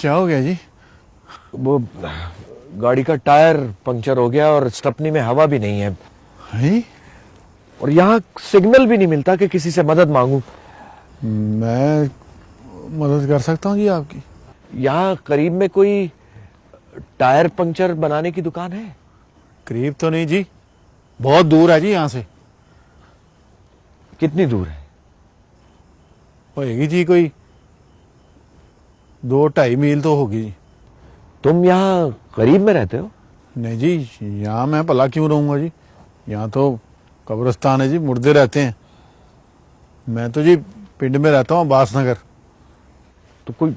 کیا ہو گیا جی؟ وہ گاڑی کا ٹائر پنکچر ہو گیا اور اسٹپنی میں ہوا بھی نہیں ہے۔ جی؟ اور یہاں سگنل بھی نہیں ملتا کہ کسی سے مدد مانگوں۔ میں مدد کر سکتا ہوں جی آپ کی؟ یہاں قریب میں کوئی ٹائر پنکچر بنانے کی دکان ہے؟ قریب تو نہیں جی بہت دور ہے جی یہاں سے۔ کتنی دور ہے؟ ہوئے گی جی کوئی۔ دو ڈھائی میل تو ہوگی جی۔ تم یہاں قریب میں رہتے ہو؟ نہیں جی یہاں میں پلا کیوں رہوں گا جی؟ یہاں تو قبرستان ہے جی مردے رہتے ہیں۔ میں تو جی پنڈ میں رہتا ہوں باس نگر۔ تو کوئی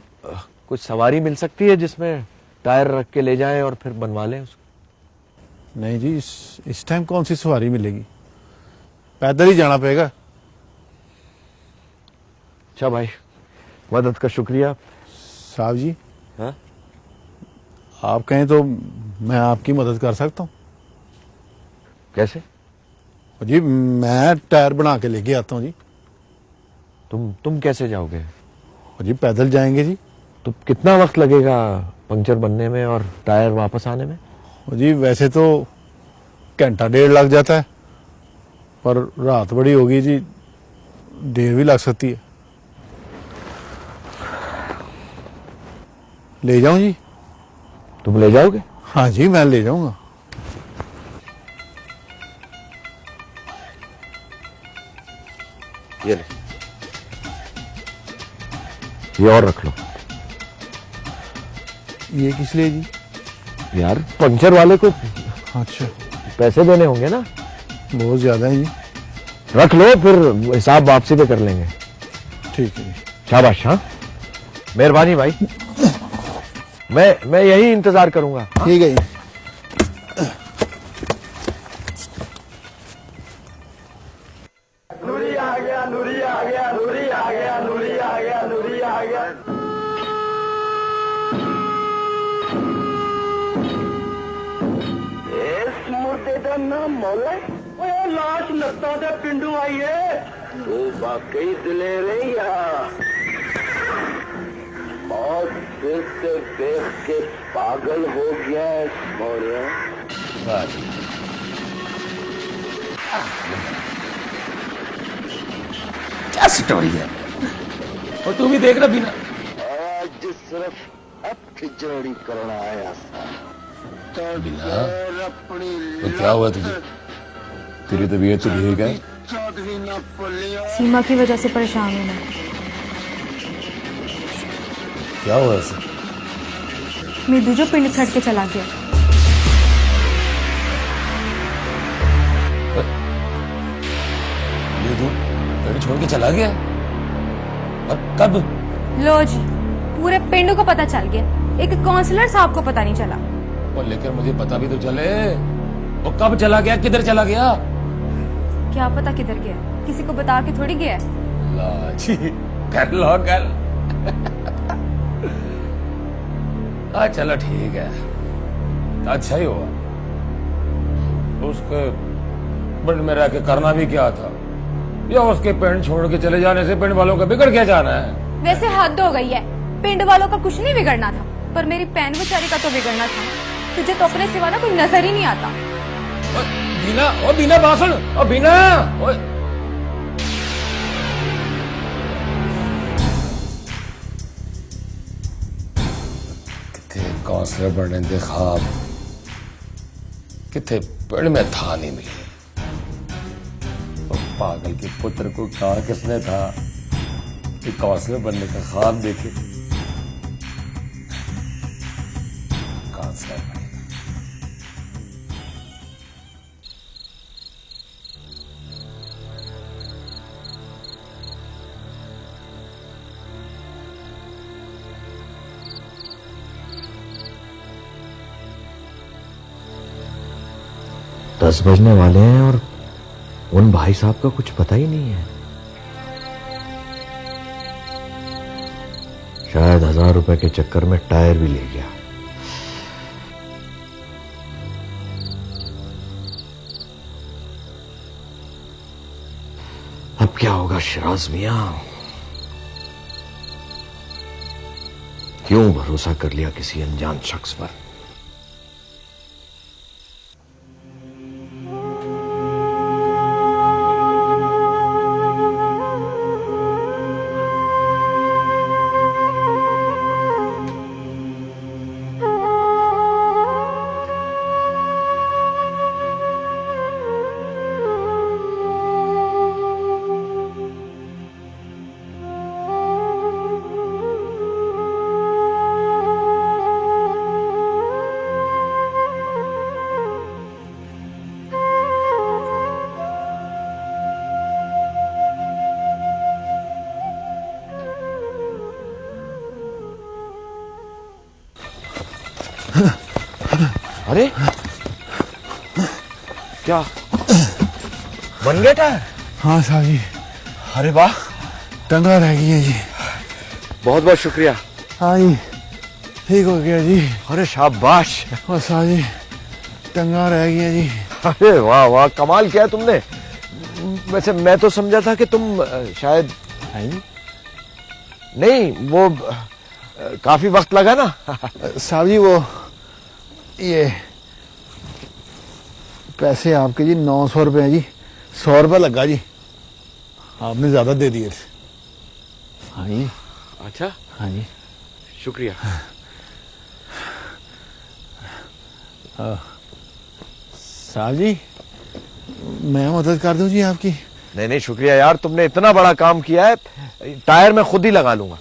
کوئی سواری مل سکتی ہے جس میں ٹائر رکھ کے لے جائیں اور پھر بنوا لیں اس کو؟ نہیں جی اس اس ٹائم کون سی سواری ملے گی؟ پیدل ہی جانا پڑے گا۔ اچھا بھائی مدد کا شکریہ۔ صاحب جی۔ ہاں؟ آپ کہیں تو میں آپ کی مدد کر سکتا ہوں؟ کیسے؟ جی میں ٹائر بنا کے لے کے آتا ہوں جی۔ تم تم کیسے جاؤ گے؟ جی پیدل جائیں گے جی۔ تو کتنا وقت لگے گا پنکچر بننے میں اور ٹائر واپس آنے میں؟ جی ویسے تو گھنٹہ ڈیڑھ لگ جاتا ہے پر رات بڑی ہوگی جی دیر بھی لگ سکتی ہے۔ لے جاؤں جی تم لے جاؤ گے ہاں جی میں لے جاؤں گا یہ لے یہ اور رکھ لو یہ کس لیے جی یار پنکچر والے کو اچھا پیسے دینے ہوں گے نا بہت زیادہ ہیں جی رکھ لو پھر حساب واپسی پہ کر لیں گے ٹھیک ہے شاباش ہاں مہربانی بھائی میں میں یہی انتظار کروں گا۔ ٹھیک ہے جی۔ پنڈو آئیے ہے۔ وہ دلے رہی بہت دیکھتے دیکھ کے پاگل ہو گیا ہے موریا کیا سٹوری ہے؟ اور تو بھی دیکھ رہا بھی نا آج صرف اب کھجوڑی کرنا آیا تھا تو کیا ہوا تجھے؟ تیری طبیعت تو ٹھیک ہے؟ سیما کی وجہ سے پریشان ہونا کیا ہوا ایسے میدو جو پنڈ تھٹ کے چلا گیا۔ میدو پنڈ چھوڑ کے چلا گیا؟ اور کب؟ لو جی پورے پنڈ کو پتا چل گیا۔ ایک کونسلر صاحب کو پتا نہیں چلا۔ اور لیکن مجھے پتا بھی تو چلے۔ وہ کب چلا گیا؟ کدھر چلا گیا؟ کیا پتا کدھر گیا؟ کسی کو بتا کے تھوڑی گیا لا جی کر لو کر کہا چلو ٹھیک ہے۔ اچھا ہی ہوا۔ اس کے پنڈ میں رہ کے کرنا بھی کیا تھا؟ یا اس کے پنڈ چھوڑ کے چلے جانے سے پنڈ والوں کا بگڑ کیا جانا ہے؟ ویسے حد ہو گئی ہے۔ پنڈ والوں کا کچھ نہیں بگڑنا تھا پر میری پین بچاری کا تو بگڑنا تھا۔ تجھے تو اپنے سوا نہ کوئی نظر ہی نہیں آتا۔ بینا بینا باسن بینا بینا حوصلے دے خواب۔ کتنے پیڑ میں تھا نہیں ملے پاگل کے پتر کو کہا کس نے تھا؟ کہ حوصلے بننے کا خواب دیکھے۔ کہاں سے دس بجنے والے ہیں اور ان بھائی صاحب کا کچھ پتہ ہی نہیں ہے۔ شاید ہزار روپے کے چکر میں ٹائر بھی لے گیا۔ اب کیا ہوگا شراز میاں؟ کیوں بھروسہ کر لیا کسی انجان شخص پر؟ ارے! کیا؟ بن گیا ٹائر؟ ہاں صاحب جی۔ ارے واہ! ٹنگا رہ گئی ہے جی۔ بہت بہت شکریہ۔ ہاں جی۔ ٹھیک ہو گیا جی۔ ارے شاباش! اور صاحب جی۔ ٹنگا رہ گیا جی۔ ارے واہ واہ کمال کیا تم نے۔ ویسے میں تو سمجھا تھا کہ تم شاید جی۔ نہیں وہ کافی وقت لگا نا۔ صاحب جی وہ یہ پیسے آپ کے جی نو سو روپے ہیں جی سو روپے لگا جی۔ آپ نے زیادہ دے دیے ہاں جی۔ اچھا۔ ہاں جی۔ شکریہ۔ سال جی میں مدد کر دوں جی آپ کی؟ نہیں نہیں شکریہ یار تم نے اتنا بڑا کام کیا ہے ٹائر میں خود ہی لگا لوں گا۔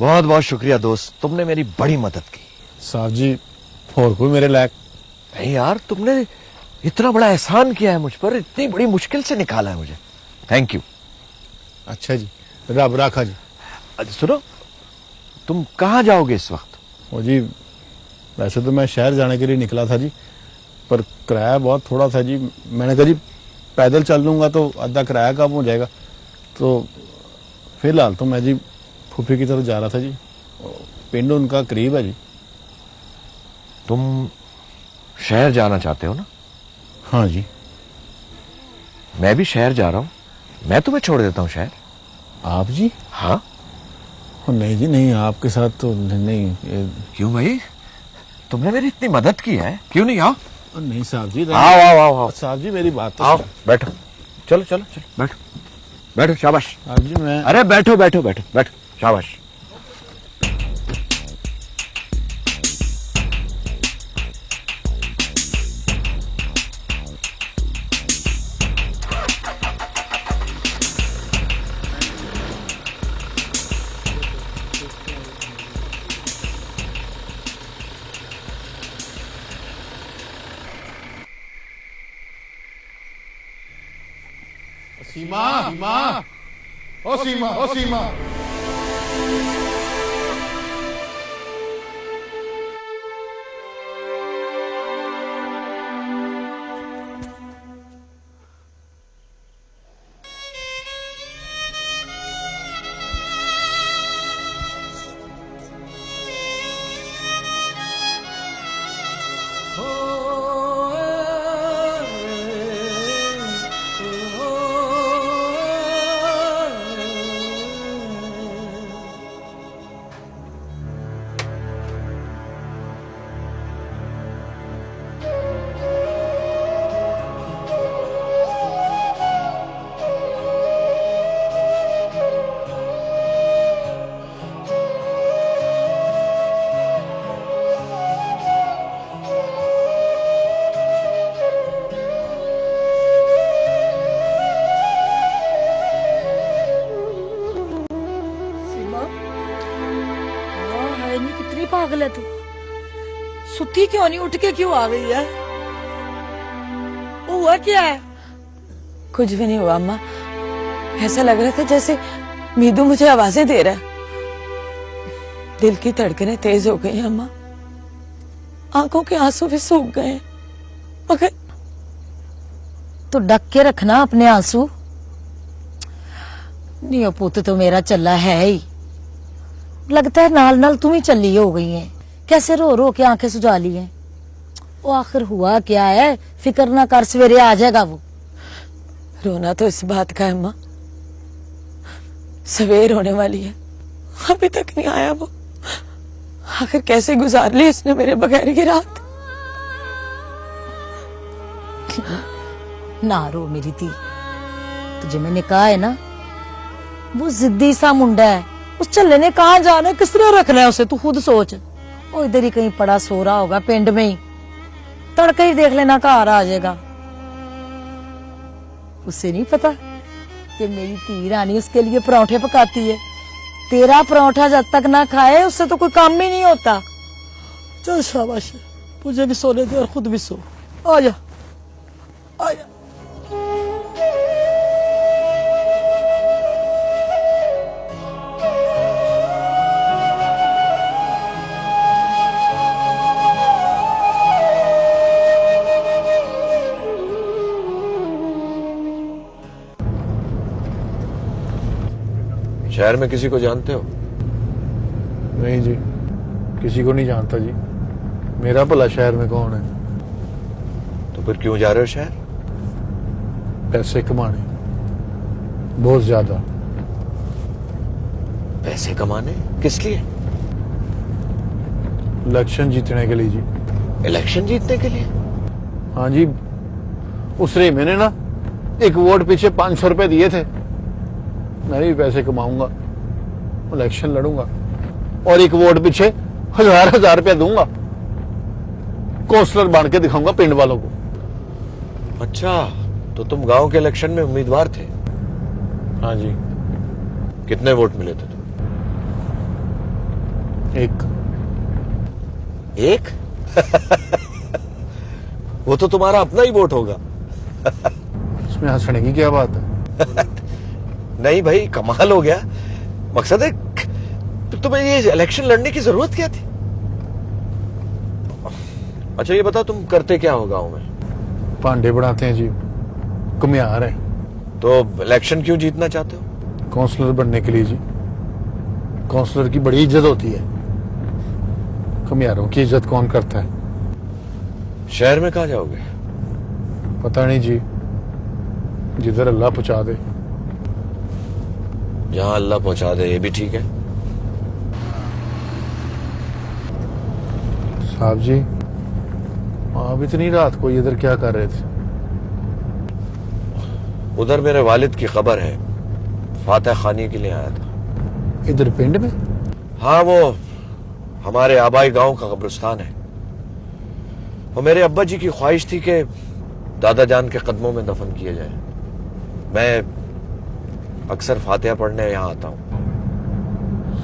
بہت بہت شکریہ دوست تم نے میری بڑی مدد کی۔ صاحب جی اور کوئی میرے لائق؟ نہیں یار تم نے اتنا بڑا احسان کیا ہے مجھ پر اتنی بڑی مشکل سے نکالا ہے مجھے۔ تھینک یو اچھا جی رب راکھا جی۔ سنو تم کہاں جاؤ گے اس وقت؟ وہ جی ویسے تو میں شہر جانے کے لیے نکلا تھا جی پر کرایہ بہت تھوڑا تھا جی۔ میں نے کہا جی پیدل چل لوں گا تو آدھا کرایہ کم ہو جائے گا؟ تو فی الحال تو میں جی کھپی کی طرف جا رہا تھا جی۔ پنڈ ان کا قریب ہے جی۔ تم شہر جانا چاہتے ہو نا؟ ہاں جی۔ میں بھی شہر جا رہا ہوں۔ میں تمہیں چھوڑ دیتا ہوں شہر۔ آپ جی؟ ہاں۔ نہیں جی نہیں آپ کے ساتھ تو نہیں کیوں بھائی؟ تم نے میری اتنی مدد کی ہے۔ کیوں نہیں آؤ؟ نہیں صاحب جی آؤ آؤ آؤ صاحب جی میری بات آؤ بیٹھو۔ چلو چلو چلو بیٹھو۔ بیٹھو شاباش۔ ہاں جی، ارے بیٹھو بیٹھو بیٹھو بیٹھو شاباش۔ وسیمہ وسیمہ کیوں نہیں اٹھ کے کیوں آ گئی ہے؟ ہوا کیا ہے؟ کچھ بھی نہیں ہوا اما ایسا لگ رہا تھا جیسے میدو مجھے آوازیں دے رہا ہے۔ دل کی تڑکنیں تیز ہو گئی ہیں اما آنکھوں کے آنسوں بھی سوک گئے ہیں۔ مگر تو ڈک کے رکھنا اپنے آنسو۔ نیو پوت تو میرا چلا ہے ہی۔ لگتا ہے نال نال تم ہی چلی ہو گئی ہیں۔ کیسے رو رو کے آنکھیں سجا لی ہیں؟ وہ آخر ہوا کیا ہے؟ فکر نہ کر، سویرے آ جائے گا وہ۔ رونا تو اس بات کا ہے، ماں۔ سویر ہونے والی ہے۔ ابھی تک نہیں آیا وہ۔ آخر کیسے گزار لی اس نے میرے بغیر کی رات؟ نہ رو میری تھی تجھے میں نے کہا ہے نا؟ وہ زدی سا منڈا ہے۔ اس چلے نے کہاں جانا ہے؟ کس طرح رکھنا ہے اسے؟ تو خود سوچ۔ وہ ادھر ہی کہیں پڑا سو رہا ہوگا پنڈ میں ہی تڑکے ہی دیکھ لینا گھر آ آجے گا اسے نہیں پتا کہ میری تیر آنی اس کے لیے پرانٹھے پکاتی ہے تیرا پرانٹھا جب تک نہ کھائے اس سے تو کوئی کام ہی نہیں ہوتا چل شاہ باشا مجھے بھی سونے دے اور خود بھی سو آجا آجا شہر میں کسی کو جانتے ہو؟ نہیں جی کسی کو نہیں جانتا جی۔ میرا بھلا شہر میں کون ہے؟ تو پھر کیوں جا رہے ہو شہر؟ پیسے کمانے۔ بہت زیادہ۔ پیسے کمانے؟ کس لیے؟ الیکشن جیتنے کے لیے جی۔ الیکشن جیتنے کے لیے؟ ہاں جی اس میں نے نا ایک ووٹ پیچھے پانچ سو روپے دیے تھے۔ میں بھی پیسے کماؤں گا الیکشن لڑوں گا اور ایک ووٹ پیچھے ہزار ہزار روپیہ دوں گا۔ کونسلر بن کے دکھاؤں گا پنڈ والوں کو۔ اچھا تو تم گاؤں کے الیکشن میں امیدوار تھے؟ ہاں جی۔ کتنے ووٹ ملے تھے تم؟ ایک۔ ایک؟ وہ تو تمہارا اپنا ہی ووٹ ہوگا۔ اس میں ہنسنے کی کیا بات ہے؟ نہیں بھائی کمال ہو گیا۔ مقصد ہے تمہیں یہ الیکشن لڑنے کی ضرورت کیا تھی؟ اچھا یہ بتاؤ تم کرتے کیا ہو گاؤں میں؟ پانڈے بڑھاتے ہیں جی۔ کمیار ہیں۔ تو الیکشن کیوں جیتنا چاہتے ہو؟ کونسلر بننے کے لیے جی۔ کونسلر کی بڑی عزت ہوتی ہے۔ کمیاروں کی عزت کون کرتا ہے؟ شہر میں کہاں جاؤ گے؟ پتہ نہیں جی۔ جدھر اللہ پہنچا دے۔ جہاں اللہ پہنچا دے یہ بھی ٹھیک ہے۔ صاحب جی۔ آپ اتنی رات کو ادھر کیا کر رہے تھے؟ ادھر میرے والد کی خبر ہے۔ فاتح خانی کے لیے آیا تھا۔ ادھر پنڈ میں؟ ہاں وہ ہمارے آبائی گاؤں کا قبرستان ہے۔ وہ میرے ابا جی کی خواہش تھی کہ دادا جان کے قدموں میں دفن کیا جائے میں اکثر فاتحہ پڑھنے یہاں آتا ہوں۔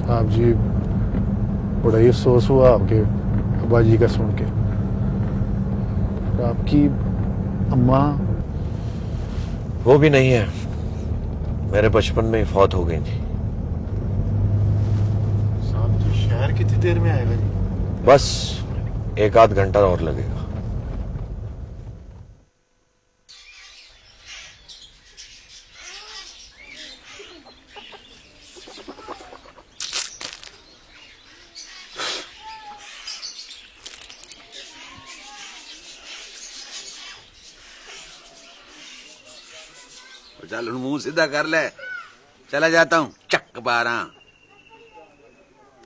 صاحب جی بڑا ہی افسوس ہوا آپ کے ابا جی کا سن کے۔ آپ کی اماں؟ وہ بھی نہیں ہے۔ میرے بچپن میں فوت ہو گئی تھی۔ صاحب جی شہر کتنی دیر میں آئے گا جی؟ بس ایک آدھ گھنٹہ اور لگے گا۔ چل منہ سیدھا کر لے۔ چلا جاتا ہوں چک بارہ۔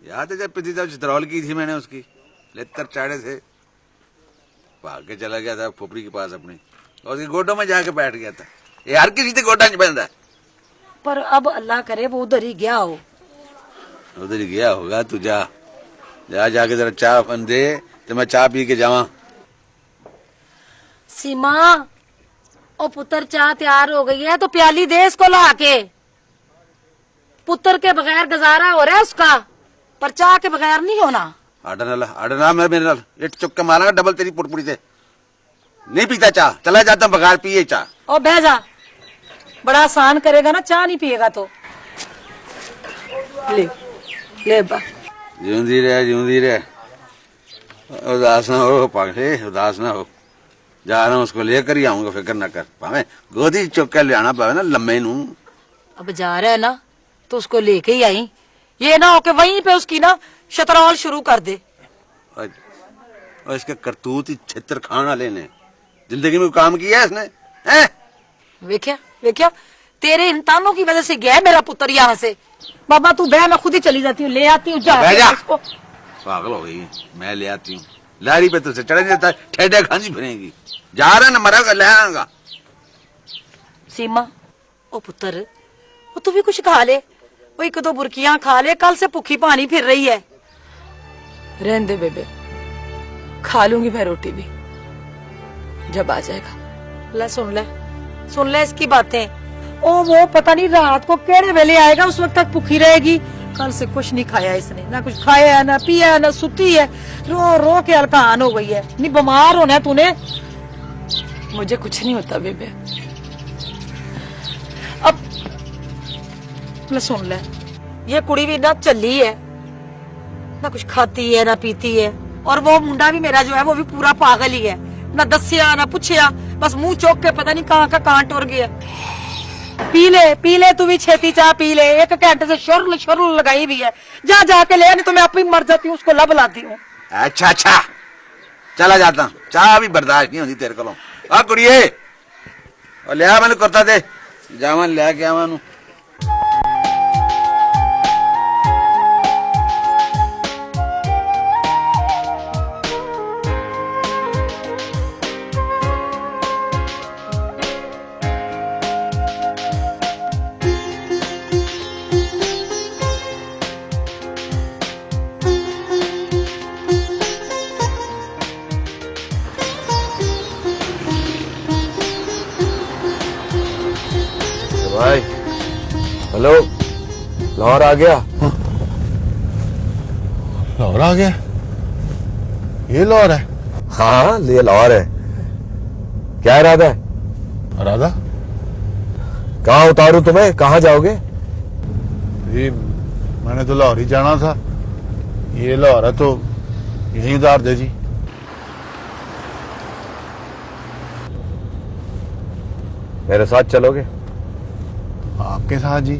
یاد ہے جب پتی صاحب چترول کی تھی میں نے اس کی؟ لتر چاڑے سے بھاگ کے چلا گیا تھا پھوپڑی کے پاس اپنی اور اس کے گوٹوں میں جا کے بیٹھ گیا تھا۔ یہ ہر کسی سے گوٹا نہیں ہے پر اب اللہ کرے وہ ادھر ہی گیا ہو۔ ادھر ہی گیا ہوگا تو جا۔ جا جا کے ذرا چاہ دے تو میں چاہ پی کے جاؤں سیما چاہ ਪੁੱਤਰ ਚਾਹ ਤਿਆਰ ਹੋ ਗਈ ਹੈ ਤਾਂ ਪਿਆਲੀ ਦੇ ਇਸ ਕੋ ਲਾ ਕੇ ਪੁੱਤਰ ਕੇ ਬਗੈਰ ਗੁਜ਼ਾਰਾ ਹੋ ਰਿਹਾ ਉਸਕਾ ਪਰ ਚਾਹ ਕੇ ਬਗੈਰ ਨਹੀਂ ਹੋਣਾ ਆੜਾ ਨਾਲ میرے ਨਾਲ ਮੇਰੇ چک کے ਚੁੱਕ گا ڈبل تیری پوٹ پوٹی سے۔ نہیں پیتا چاہ چلا جاتا بغیر پیئے چاہ۔ او بہ جا۔ بڑا آسان کرے گا نا چاہ نہیں پیے گا تو۔ لے لے با۔ جیوندی رہے جیوندی رہے۔ اداس نہ ہو پاکھے اداس نہ ہو۔ جا رہا ہوں اس کو لے کر ہی آؤں گا فکر نہ کر پاوے گودی چوکا لے آنا پاوے نا لمبے نو اب جا رہا ہے نا تو اس کو لے کے ہی آئی یہ نہ ہو کہ وہیں پہ اس کی نا شترال شروع کر دے اور اس کے کرتوت ہی چھتر کھانا لینے زندگی میں کام کیا ہے اس نے ویکیا ویکیا تیرے انتانوں کی وجہ سے گیا ہے میرا پتر یہاں سے بابا تو بہ میں خود ہی چلی جاتی ہوں لے آتی ہوں جا اس کو پاگل ہو گئی میں لے آتی ہوں لاری پہ تو سے چڑھے جاتا ہے ٹھیڑے کھانسی پھریں گی ਜਾਰਨ ਮਰਗ ਲਹਾਂਗਾ ਸੀਮਾ ਉਹ ਪੁੱਤਰ ਉਹ ਤੂੰ ਵੀ ਕੁਝ ਖਾ ਲੈ ਉਹ ਇੱਕ ਦੋ ਬੁਰਕੀਆਂ ਖਾ ਲੈ ਕੱਲ ਸੇ ਭੁੱਖੀ ਪਾਣੀ ਫਿਰ ਰਹੀ ਹੈ ਰਹਿੰਦੇ بے کھا لوں گی میں روٹی بھی جب آ جائے گا لے سن لے سن لے اس کی باتیں او وہ پتہ نہیں رات کو کیڑے ویلے آئے گا اس وقت تک پکھی رہے گی کل سے کچھ نہیں کھایا اس نے نہ کچھ کھایا ہے نہ پیا ہے نہ ستی ہے رو رو کے الکان ہو گئی ہے نہیں بمار ہونا ہے تُو نے مجھے کچھ نہیں ہوتا بے بے اب میں سن لیں۔ یہ کڑی بھی نہ چلی ہے، نہ کچھ کھاتی ہے، نہ پیتی ہے۔ اور وہ منڈا بھی میرا جو ہے، وہ بھی پورا پاگل ہی ہے۔ نہ دسیا، نہ پوچھیا، بس منہ چوک کے پتہ نہیں کہاں کا کہاں ٹور گیا۔ پی لے پی لے، تو بھی چھتی چاہ پی لے۔ ایک گھنٹے سے شرل شرل لگائی بھی ہے۔ جا جا کے لے، نہیں تو میں اپنی مر جاتی ہوں، اس کو لب لاتی ہوں۔ اچھا اچھا۔ چلا جاتا ہوں۔ چاہ بھی برداشت نہیں ہوتی تیرے کو ہاں کڑیے لیا من کرتا دے جامن لیا کیا مانو لاہور آ گیا۔ لاہور آ گیا۔ یہ لاہور ہے۔ ہاں یہ لاہور ہے۔ کیا ارادہ ہے؟ ارادہ؟ کہاں اتاروں تمہیں؟ کہاں جاؤ گے؟ جی، میں نے تو لاہور ہی جانا تھا۔ یہ لاہور ہے تو یہیں اتار دے جی۔ میرے ساتھ چلو گے۔ آپ کے ساتھ جی۔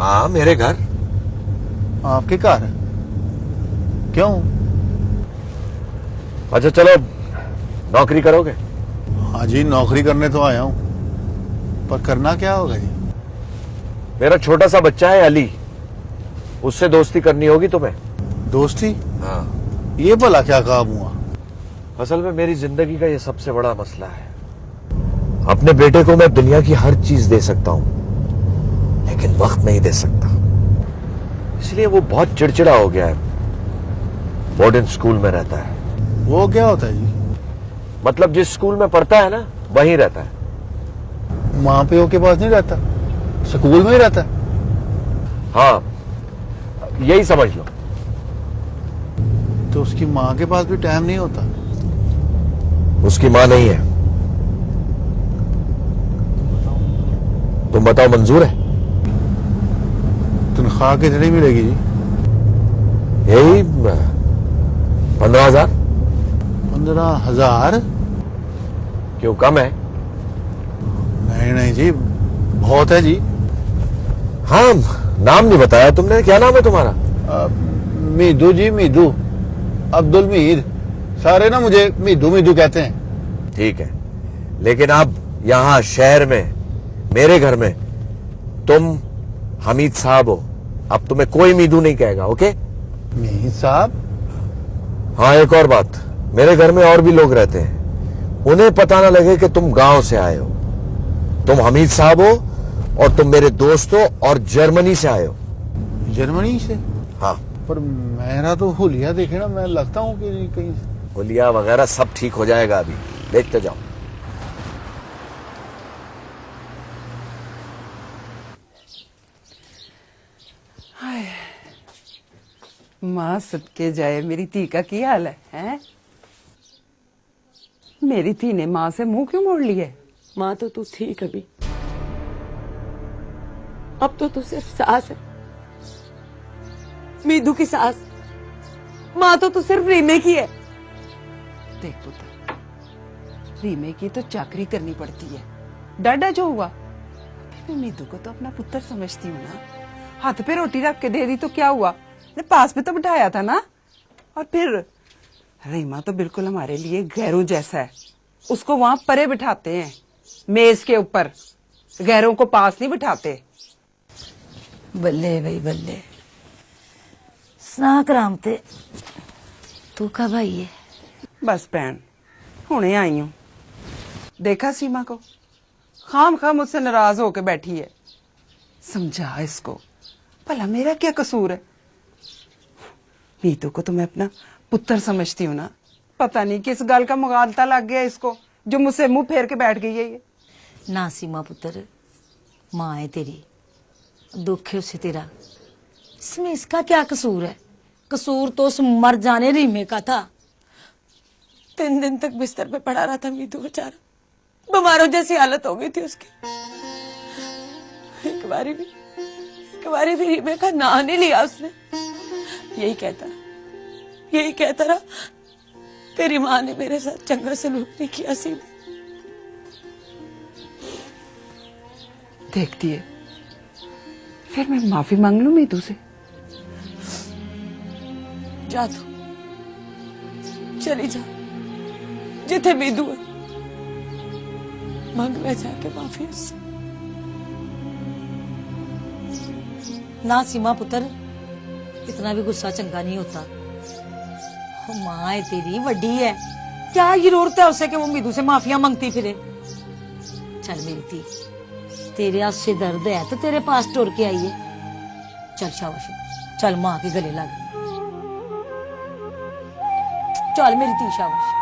ہاں میرے گھر۔ آپ کے گھر کیوں؟ اچھا چلو نوکری کرو گے۔ ہاں جی نوکری کرنے تو آیا ہوں۔ پر کرنا کیا ہوگا جی؟ میرا چھوٹا سا بچہ ہے علی۔ اس سے دوستی کرنی ہوگی تمہیں۔ دوستی؟ ہاں۔ یہ بھلا کیا کام ہوا؟ اصل میں میری زندگی کا یہ سب سے بڑا مسئلہ ہے۔ اپنے بیٹے کو میں دنیا کی ہر چیز دے سکتا ہوں۔ لیکن وقت نہیں دے سکتا۔ اس لیے وہ بہت چڑچڑا ہو گیا ہے۔ بورڈن اسکول میں رہتا ہے۔ وہ کیا ہوتا ہے جی؟ مطلب جس اسکول میں پڑھتا ہے نا وہیں رہتا ہے۔ ماں پیو کے پاس نہیں رہتا۔ اسکول میں ہی رہتا ہے۔ ہاں یہی سمجھ لو۔ تو اس کی ماں کے پاس بھی ٹائم نہیں ہوتا۔ اس کی ماں نہیں ہے۔ تم بتاؤ منظور ہے؟ خواہ کے نہیں ملے گی جی یہی پندرہ ہزار پندرہ ہزار کیوں کم ہے نہیں نہیں جی بہت ہے جی ہاں نام نہیں بتایا تم نے کیا نام ہے تمہارا میدو جی میدو عبد المید سارے نا مجھے میدو میدو کہتے ہیں ٹھیک ہے لیکن اب یہاں شہر میں میرے گھر میں تم حمید صاحب ہو اب تمہیں کوئی میدو نہیں کہے گا اوکے میدو صاحب۔ ہاں ایک اور بات۔ میرے گھر میں اور بھی لوگ رہتے ہیں۔ انہیں پتا نہ لگے کہ تم گاؤں سے آئے ہو۔ تم حمید صاحب ہو اور تم میرے دوست ہو اور جرمنی سے آئے ہو۔ جرمنی سے؟ ہاں۔ پر میرا تو ہولیا دیکھے نا میں لگتا ہوں کہ کہیں ہولیا وغیرہ سب ٹھیک ہو جائے گا ابھی۔ دیکھتے جاؤ۔ ماں سب کے جائے میری تھی کا کیا حال ہے میری تھی نے ماں سے منہ کیوں موڑ لیے؟ ماں تو تو تھی کبھی۔ اب تو تو صرف ساس ہے۔ میدو کی ساس۔ ماں تو تو صرف ریمے کی ہے۔ دیکھ پتا ریمے کی تو چاکری کرنی پڑتی ہے۔ ڈاڈا جو ہوا میدو کو تو اپنا پتر سمجھتی ہوں نا۔ ہاتھ پہ روٹی رکھ کے دے دی تو کیا ہوا؟ پاس بھی تو بٹھایا تھا نا۔ اور پھر ریما تو بالکل ہمارے لیے گہروں جیسا ہے۔ اس کو وہاں پرے بٹھاتے ہیں میز کے اوپر۔ گہروں کو پاس نہیں بٹھاتے۔ بلے بھائی بلے۔ سنا کرامتے تو کب آئی ہے؟ بس پین ہوں آئی ہوں۔ دیکھا سیما کو؟ خام خام اس سے ناراض ہو کے بیٹھی ہے۔ سمجھا اس کو۔ بھلا میرا کیا قصور ہے؟ نیتو کو تو میں اپنا پتر سمجھتی ہوں نا۔ پتہ نہیں کس گل کا مغالتا لگ گیا اس کو، جو مجھ سے منہ پھیر کے بیٹھ گئی ہے یہ۔ نہ سیما پتر، ماں ہے تیری، دکھ ہے اسے تیرا۔ اس میں اس کا کیا قصور ہے؟ قصور تو اس مر جانے ریمے کا تھا۔ تین دن تک بستر پہ پڑا رہا تھا میتو بچارا بیماروں جیسی حالت ہو گئی تھی اس کی۔ ایک باری بھی، ایک باری بھی ریمے کا نا نہیں لیا اس نے۔ یہی کہتا رہا۔ یہی کہتا رہا تیری ماں نے میرے ساتھ چنگا سلوک نہیں کیا سیدھے دیکھتی ہے پھر میں معافی مانگ لوں میدو سے؟ جا تو۔ چلی جا۔ جتھے میدو ہے مانگ لے جا کے معافی اس سے نا سیما پتر ہے اتنا بھی غصہ چنگا نہیں ہوتا۔ ماں ہے تیری وڈی ہے۔ کیا ضرورت ہے اسے کہ وہ میدو سے معافیاں مانگتی پھرے؟ چل ملتی تیرے ہاتھ سے درد ہے تو تیرے پاس ٹور کے آئیے۔ چل شاوش چل ماں کے گلے لگ چل ملتی شاوش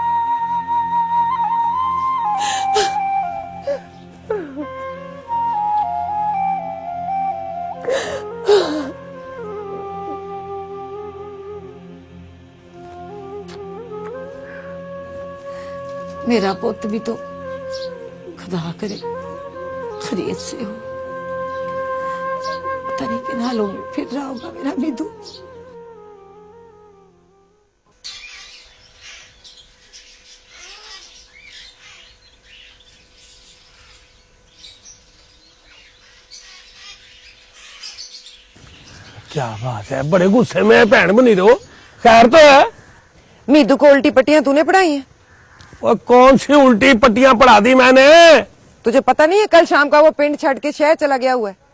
میرا پوت بھی تو خدا کرے خرید سے ہو۔ تنی نہیں کن حالوں میں پھر رہا ہوگا میرا بھی دو کیا بات ہے؟ بڑے غصے میں بہن بنی دو خیر تو ہے۔ میدو کو الٹی پٹیاں تو نے پڑھائی ہیں؟ وہ کون سی الٹی پٹیاں پڑھا دی میں نے؟ تجھے پتہ نہیں ہے کل شام کا وہ پنڈ چھڑ کے شہر چلا گیا ہوا ہے؟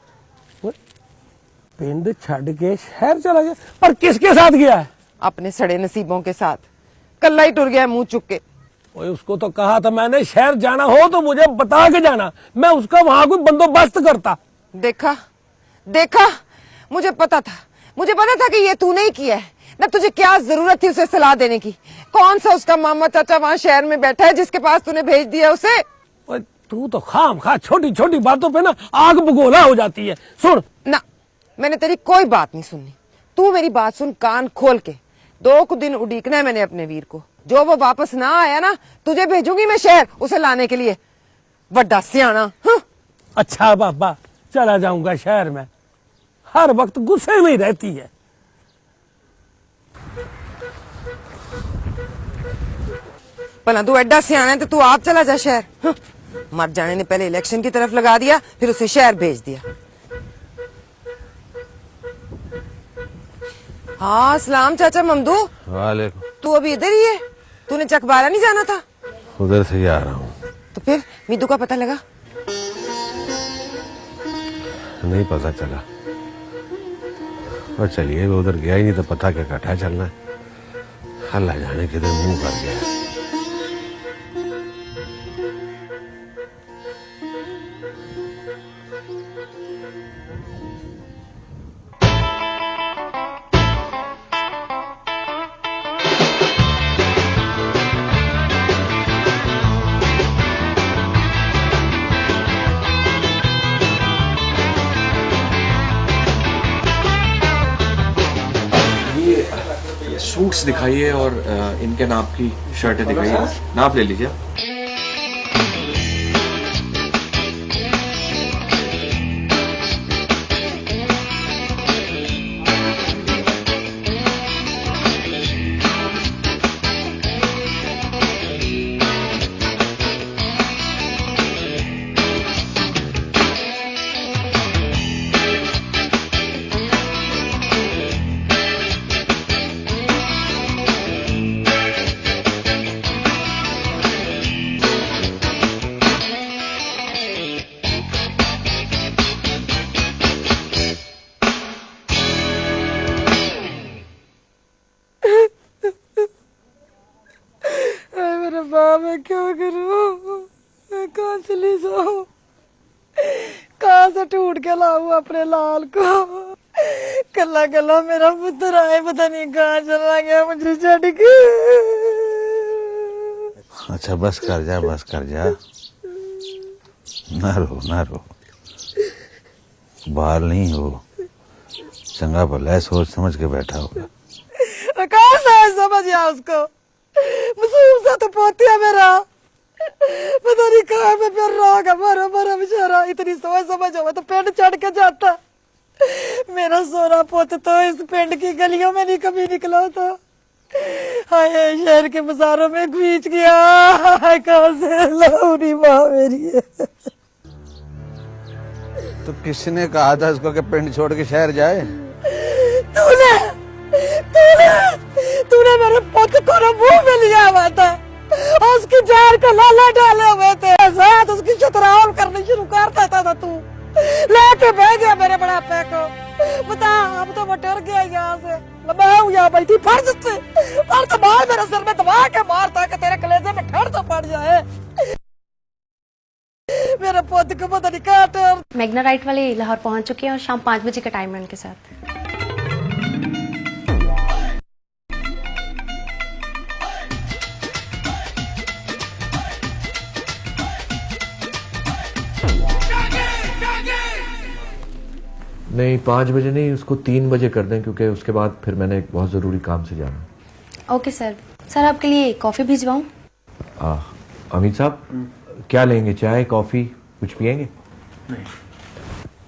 پنڈ چھڑ کے شہر چلا گیا؟ پر کس کے ساتھ گیا ہے؟ اپنے سڑے نصیبوں کے ساتھ۔ کلہ ہی ٹر گیا منہ چک کے۔ اس کو تو کہا تھا میں نے شہر جانا ہو تو مجھے بتا کے جانا۔ میں اس کا وہاں کوئی بندوبست کرتا۔ دیکھا دیکھا مجھے پتا تھا۔ مجھے پتا تھا کہ یہ تو نہیں کیا ہے۔ نہ تجھے کیا ضرورت تھی اسے صلاح دینے کی۔ کون سا اس کا ماما چاچا وہاں شہر میں بیٹھا ہے جس کے پاس تھی بھیج دیا اسے؟ تو تو خام خواہ چھوٹی چھوٹی باتوں پہ نا آگ بگولا ہو جاتی ہے۔ سن۔ نہ میں نے تیری کوئی بات نہیں سننی۔ تو میری بات سن کان کھول کے۔ دو کو دن اڈیکنا ہے میں نے اپنے ویر کو۔ جو وہ واپس نہ آیا نا تجھے بھیجوں گی میں شہر اسے لانے کے لیے۔ وڈا سیاح ہاں؟ اچھا بابا چلا جاؤں گا شہر میں۔ ہر وقت غصے میں ہی رہتی ہے۔ پلا تو ایڈا سیاح ہے تو تو آپ چلا جا شہر۔ ہاں۔ مر جانے نے پہلے الیکشن کی طرف لگا دیا پھر اسے شہر بھیج دیا۔ ہاں سلام چاچا ممدو۔ تو ابھی ادھر ہی ہے۔ تو نے چک بارہ نہیں جانا تھا؟ ادھر سے ہی آ رہا ہوں۔ تو پھر میدو کا پتہ لگا؟ نہیں پتہ چلا۔ اور چلیے وہ ادھر گیا ہی نہیں تو پتہ کیا کٹھا چلنا ہے۔ اللہ جانے کدھر منہ کر گیا۔ ہے دکھائیے اور ان کے ناپ کی شرٹیں دکھائیے۔ ناپ لے لیجیے میں کیا کروں؟ میں کہاں چلی جاؤں؟ کہاں سے ٹوٹ کے لاؤں اپنے لال کو؟ کلا کلا میرا پتر آئے پتہ نہیں کہاں چلا گیا مجھے چھڑ کے۔ اچھا بس کر جا بس کر جا۔ نہ رو نہ رو۔ بال نہیں ہو۔ چنگا بھلا سوچ سمجھ کے بیٹھا ہوگا کہاں سمجھ اس کو؟ مصروف سا تو پوتی ہے میرا پتا نہیں کہاں میں پھر رہا ہوگا مرا مرا بچارا اتنی سوچ سمجھ ہوا تو پینڈ چڑھ کے جاتا میرا سونا پوت تو اس پینڈ کی گلیوں میں نہیں کبھی نکلا تھا ہائے شہر کے بازاروں میں گھیچ گیا ہائے کہاں سے لوری ماں میری ہے تو کس نے کہا تھا اس کو کہ پینڈ چھوڑ کے شہر جائے تو نے تُو نے میرے پوت کو نہ منہ میں لیا ہوا تھا۔ اس کی جار کا لالا ڈالے ہوئے تھے۔ ازاد اس کی شتراول کرنے شروع کرتا تھا تھا تُو۔ لے کے بہ میرے بڑا پے بتا اب تو وہ ٹر گیا یہاں سے۔ میں ہوں یہاں بیٹھی فرض سے فرض بار میرے سر میں دبا کے مارتا کہ تیرے کلیزے میں ٹھڑ تو پڑ جائے۔ میرے پوت کو مدنی نہیں کہاں میگنا رائٹ والے لاہور پہنچ چکے ہیں اور شام پانچ بجے کا ٹائم ہے ان کے ساتھ۔ نہیں پانچ بجے نہیں اس کو تین بجے کر دیں کیونکہ اس کے بعد پھر میں نے ایک بہت ضروری کام سے جانا۔ Okay sir. سر آپ کے لیے کافی بھیجواؤں۔ امید صاحب کیا لیں گے؟ چائے کافی کچھ پئیں گے؟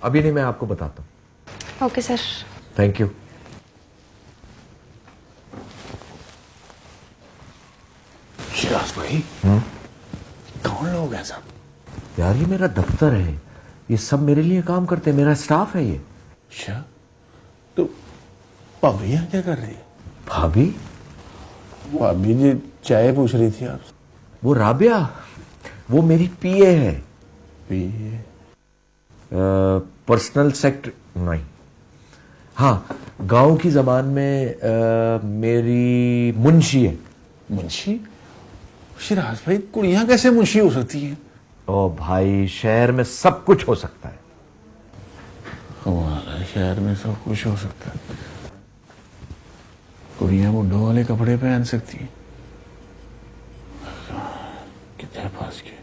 ابھی نہیں میں آپ کو بتاتا ہوں۔ Okay sir. Thank you Shiraz بھائی کون لوگ ہیں سب یار یہ میرا دفتر ہے۔ یہ سب میرے لیے کام کرتے ہیں میرا اسٹاف ہے یہ۔ اچھا تو بھابھی یہاں کیا کر رہی ہے؟ بھابھی؟ بھابھی جی چائے پوچھ رہی تھی آپ سے۔ وہ رابیہ وہ میری پی اے ہے۔ پی اے؟ پرسنل سیکٹر نہیں۔ ہاں گاؤں کی زبان میں میری منشی ہے۔ منشی؟ شراز بھائی کڑیاں کیسے منشی ہو سکتی ہیں؟ او بھائی شہر میں سب کچھ ہو سکتا ہے۔ شہر میں سب کچھ ہو سکتا ہے۔ کڑیاں بڈھوں والے کپڑے پہن سکتی ہیں۔ کتنے پاس کے۔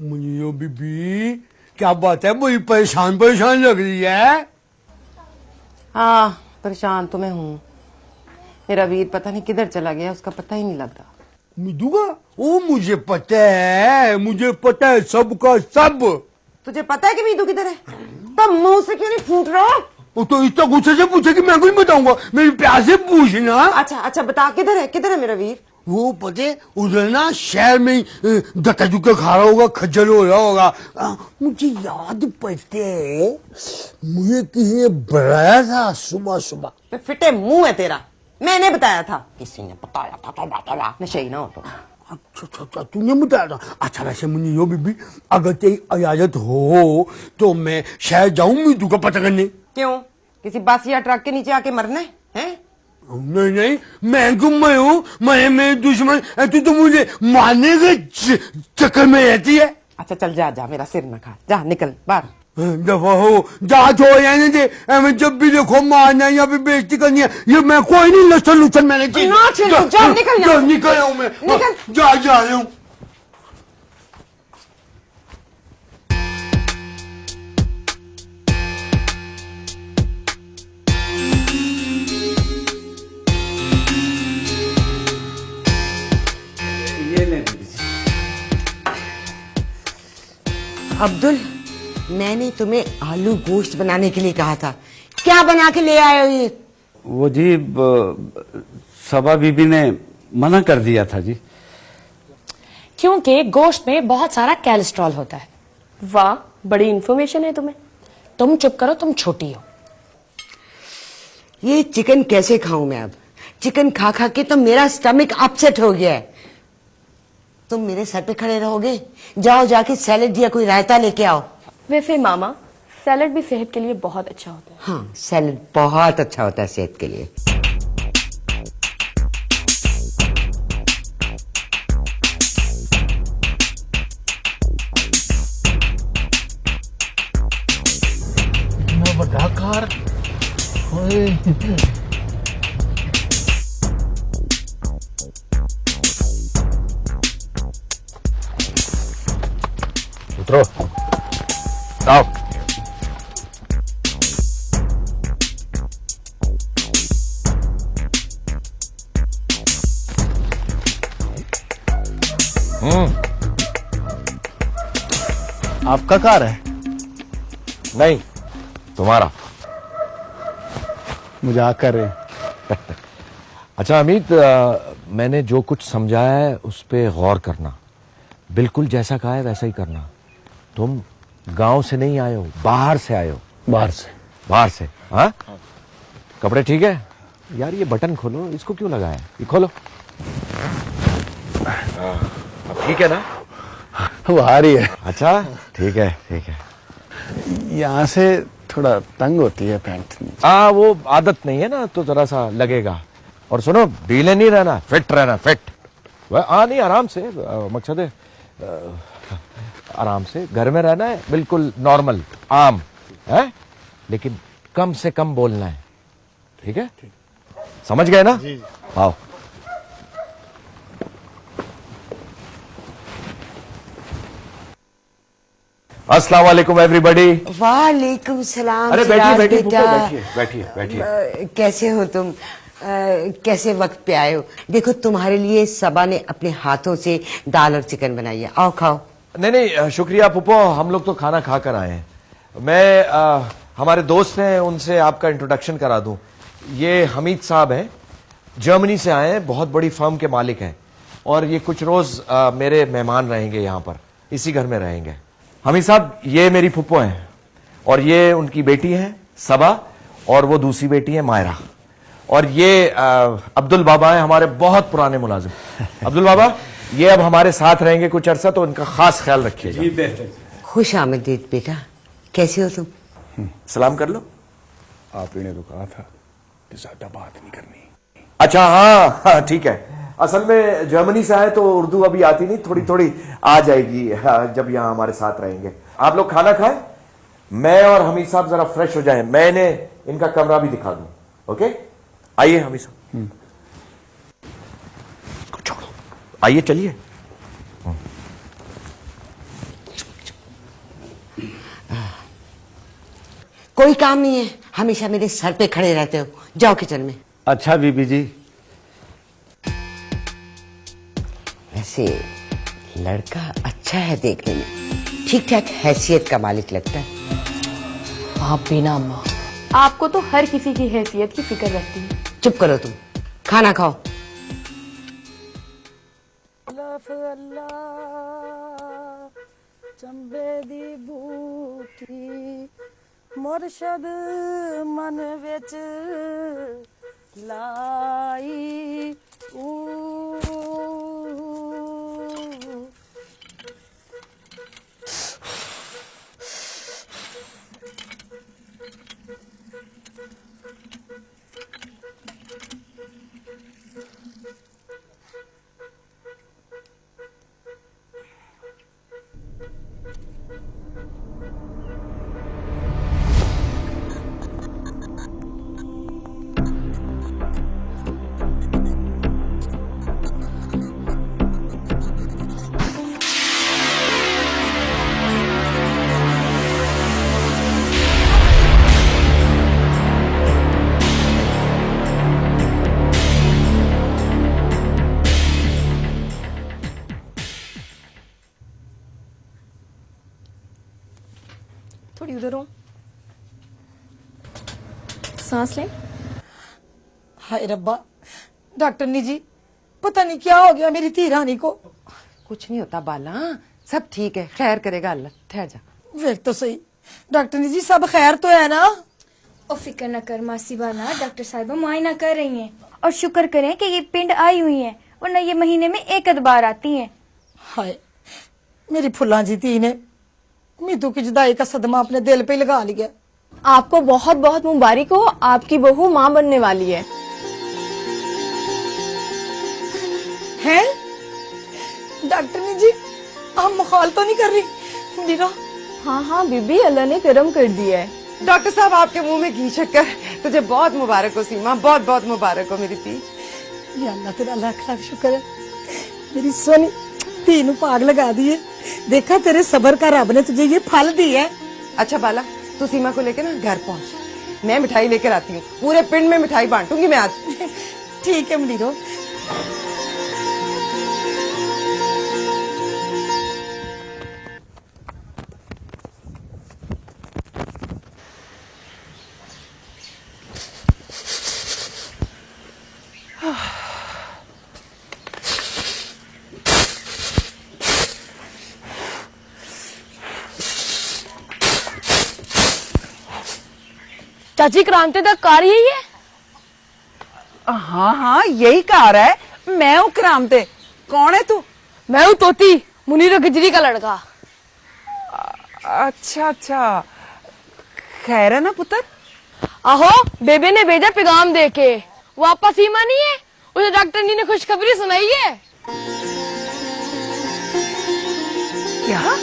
مجھے بی بی کیا بات ہے؟ مجھے پریشان پریشان لگ رہی ہے۔ ہاں پریشان تو میں ہوں۔ میرا ویر پتہ نہیں کدھر چلا گیا اس کا پتہ ہی نہیں لگ لگتا۔ مدوگا وہ مجھے پتہ ہے مجھے پتہ ہے سب کا سب۔ تجھے پتہ ہے کہ میدو کدھر ہے؟ تب منہ سے کیوں نہیں پھوٹ رہا وہ تو اتنا غصے سے پوچھے کہ میں کچھ بتاؤں گا میری پیار سے پوچھنا۔ اچھا اچھا بتا کدھر ہے؟ کدھر ہے میرا ویر؟ وہ پتے ادھر نا شہر میں دکا دکا کھا رہا ہوگا کھجل ہو رہا ہوگا۔ مجھے یاد پڑتے مجھے کسی نے بڑھایا تھا صبح صبح۔ فٹے منہ ہے تیرا۔ میں نے بتایا تھا۔ کسی نے بتایا تھا تو توبہ توبہ نشے ہی نہ ہو تو اچھا اچھا اچھا تو نے بتایا تھا۔ اچھا ویسے منی یو بی بی اگر تیری اجازت ہو تو میں شہر جاؤں میتو کا پتہ کرنے۔ کیوں؟ کسی باسیا ٹرک کے نیچے آ کے مرنا ہے؟ نہیں نہیں میں کیوں میں ہوں میں میں دشمن ہے تو تو مجھے مارنے کے چکر میں رہتی ہے۔ اچھا چل جا جا میرا سر نہ کھا۔ جا نکل باہر۔ دفعہ ہو جانچ ہو یعنی دے میں جب بھی دیکھو مارنا ہے یا پھر بیشتی کرنی ہے یہ میں کوئی نہیں لسل لسل میں نے کی۔ نا چھلو جا نکل جا نکل ہوں میں۔ جا جا رہے ہوں عبدالعی میں نے تمہیں آلو گوشت بنانے کے لیے کہا تھا۔ کیا بنا کے لے آئے ہو یہ؟ وہ جی سبا بی بی نے منع کر دیا تھا جی۔ کیونکہ گوشت میں بہت سارا کیلسٹرول ہوتا ہے۔ واہ بڑی انفارمیشن ہے تمہیں۔ تم چپ کرو تم چھوٹی ہو۔ یہ چکن کیسے کھاؤں میں اب؟ چکن کھا کھا کے تو میرا سٹمک اپسٹ ہو گیا ہے۔ تم میرے سر پہ کھڑے رہو گے؟ جاؤ جا کے سیلڈ یا کوئی رائتا لے کے آؤ۔ ویسے ماما سیلڈ بھی صحت کے لیے بہت اچھا ہوتا ہے۔ ہاں سیلڈ بہت اچھا ہوتا ہے صحت کے لیے۔ اترو۔ Ciao. ہوں آپ کا کار ہے نہیں تمہارا مذاق کر رہے ہیں اچھا امیت میں نے جو کچھ سمجھایا ہے اس پہ غور کرنا بالکل جیسا کہا ہے ویسا ہی کرنا تم گاؤں سے نہیں آئے ہو باہر سے آئے ہو۔ باہر سے۔ باہر سے ہاں؟, ہاں۔ کپڑے ٹھیک ہے؟ یار یہ بٹن کھولو اس کو کیوں لگایا یہ کھولو۔ ہاں۔ ٹھیک ہے نا؟ وہ آ رہی ہے۔ اچھا ٹھیک ہے ٹھیک ہے۔ یہاں سے تھوڑا تنگ ہوتی ہے پینٹ۔ ہاں وہ عادت نہیں ہے نا تو ذرا سا لگے گا۔ اور سنو ڈھیلے نہیں رہنا فٹ رہنا فٹ۔ آ نہیں آرام سے مقصد ہے۔ آرام سے گھر میں رہنا ہے بالکل نارمل عام ہے لیکن کم سے کم بولنا ہے۔ ٹھیک ہے؟ سمجھ گئے نا؟ جی، جی۔ آؤ السلام علیکم ایوری بڈی وعلیکم السلام بیٹھیے کیسے ہو تم؟ کیسے وقت پہ آئے ہو؟ دیکھو تمہارے لیے سبا نے اپنے ہاتھوں سے دال اور چکن بنائی ہے۔ آؤ کھاؤ۔ نہیں نہیں شکریہ پپو ہم لوگ تو کھانا کھا کر آئے ہیں۔ میں ہمارے دوست ہیں، ان سے آپ کا انٹروڈکشن کرا دوں۔ یہ حمید صاحب ہیں، جرمنی سے آئے ہیں، بہت بڑی فرم کے مالک ہیں۔ اور یہ کچھ روز میرے مہمان رہیں گے یہاں پر، اسی گھر میں رہیں گے۔ حمید صاحب، یہ میری پھپو ہیں، اور یہ ان کی بیٹی ہیں صبا اور وہ دوسری بیٹی ہیں، مائرہ۔ اور یہ عبد البابا ہیں، ہمارے بہت پرانے ملازم۔ عبد البابا یہ اب ہمارے ساتھ رہیں گے کچھ عرصہ تو ان کا خاص خیال رکھیے گا۔ جی، خوش آمدید بیٹا۔ کیسے ہو تم؟ سلام کر لو۔ آپ نے تو کہا تھا کہ زیادہ بات نہیں کرنی۔ اچھا ہاں،, ہاں ٹھیک ہے۔ اصل میں جرمنی سے آئے تو اردو ابھی آتی نہیں تھوڑی تھوڑی آ جائے گی ہاں، جب یہاں ہمارے ساتھ رہیں گے۔ آپ لوگ کھانا کھائیں؟ میں اور حمید صاحب ذرا فریش ہو جائیں۔ میں نے ان کا کمرہ بھی دکھا دوں اوکے؟ آئیے حمید صاحب۔ آئیے چلیے۔ کوئی کام نہیں ہے ہمیشہ میرے سر پہ کھڑے رہتے ہو۔ جاؤ کچن میں۔ اچھا بی بی جی۔ ویسے لڑکا اچھا ہے دیکھنے میں۔ ٹھیک ٹھاک حیثیت کا مالک لگتا ہے۔ آپ بھی نا آپ کو تو ہر کسی کی حیثیت کی فکر رہتی ہے۔ چپ کرو تم۔ کھانا کھاؤ۔ طرف اللہ چمبے دی بھوکی مرشد من وچ لائی او سانس لیں؟ ہائے ربا ڈاکٹر نی جی پتہ نہیں کیا ہو گیا میری تیرانی کو؟ کچھ نہیں ہوتا بالا سب ٹھیک ہے خیر کرے گا اللہ ٹھہر جا۔ ویٹ تو صحیح۔ ڈاکٹر نی جی سب خیر تو ہے نا؟ او فکر نہ کر ماسی بانا ڈاکٹر صاحبہ معائنہ کر رہی ہیں۔ اور شکر کریں کہ یہ پنڈ آئی ہوئی ہیں ورنہ یہ مہینے میں ایک ادبار آتی ہیں۔ ہائے میری پھلاں جی تھی نے میتو کی جدائی کا صدمہ اپنے دل پہ لگا لیا۔ آپ کو بہت بہت مبارک ہو آپ کی بہو ماں بننے والی ہے۔ ڈاکٹر نے جی آپ مخال تو نہیں کر رہی؟ میرا ہاں ہاں بی بی اللہ نے کرم کر دیا ہے۔ ڈاکٹر صاحب آپ کے منہ میں گھی شکر تجھے بہت مبارک ہو سیما بہت بہت مبارک ہو میری تی یا اللہ تیرا لاکھ لاکھ شکر ہے۔ میری سونی تینوں پاگ لگا دیے۔ دیکھا تیرے صبر کا رب نے تجھے یہ پھل دی ہے اچھا بالا۔ تو سیما کو لے کے نا گھر پہنچ۔ میں مٹھائی لے کر آتی ہوں۔ پورے پنڈ میں مٹھائی بانٹوں گی میں آج۔ ٹھیک ہے منیرو چاچی کرانتے دا کار یہی ہے؟ ہاں ہاں یہی کار ہے۔ میں ہوں کرامتے کون ہے تو؟ میں ہوں توتی منیر گجری کا لڑکا۔ اچھا اچھا۔ خیر ہے نا پتر؟ آہو بیبے نے بھیجا پیغام دے کے۔ واپس سیما نہیں ہے؟ اسے ڈاکٹر جی نے خوشخبری سنائی ہے۔ کیا؟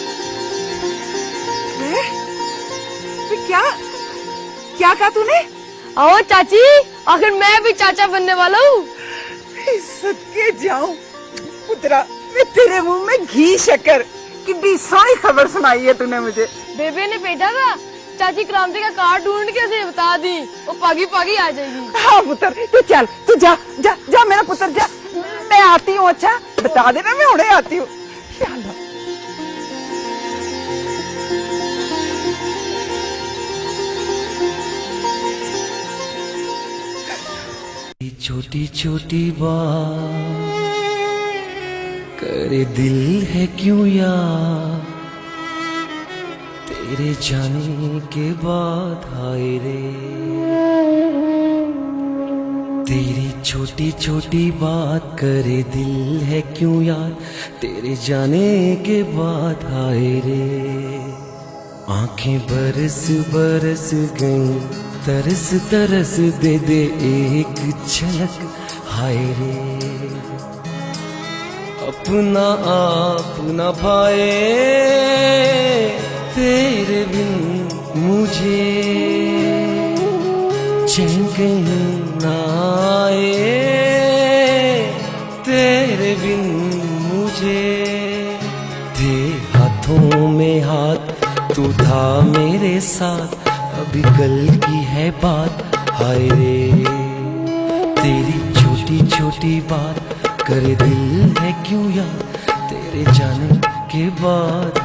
کیا؟ کیا کہا تو نے؟ آؤ چاچی آخر میں بھی چاچا بننے والا ہوں۔ صدقے جاؤں پترا میں تیرے منہ میں گھی شکر۔ کتنی ساری خبر سنائی ہے تو نے مجھے۔ بیبے نے بھیجا تھا۔ چاچی کرامتی کا کار ڈھونڈ کے اسے بتا دی۔ وہ پاگی پاگی آ جائے گی۔ ہاں پتر تو چل تو جا جا جا میرا پتر جا۔ میں آتی ہوں اچھا؟ بتا دینا میں اڑے آتی ہوں۔ یا اللہ۔ چھوٹی چھوٹی بات کرے دل ہے کیوں یار تیرے جانے کے بعد ہائے رے تیری چھوٹی چھوٹی بات کرے دل ہے کیوں یار تیرے جانے کے بعد ہائے رے آنکھیں برس برس گئیں ترس ترس دے دے ایک چھلک، ہائے رے۔ اپنا آپ نہ پائے تیرے بن مجھے۔ چنک نہ آئے تیرے بن مجھے۔ تھے ہاتھوں میں ہاتھ، تو تھا میرے ساتھ۔ اب کل کی ہے بات۔ ہائے رے، تیری چھوٹی چھوٹی بات۔ کرے دل ہے کیوں یا تیرے جانے کے بعد؟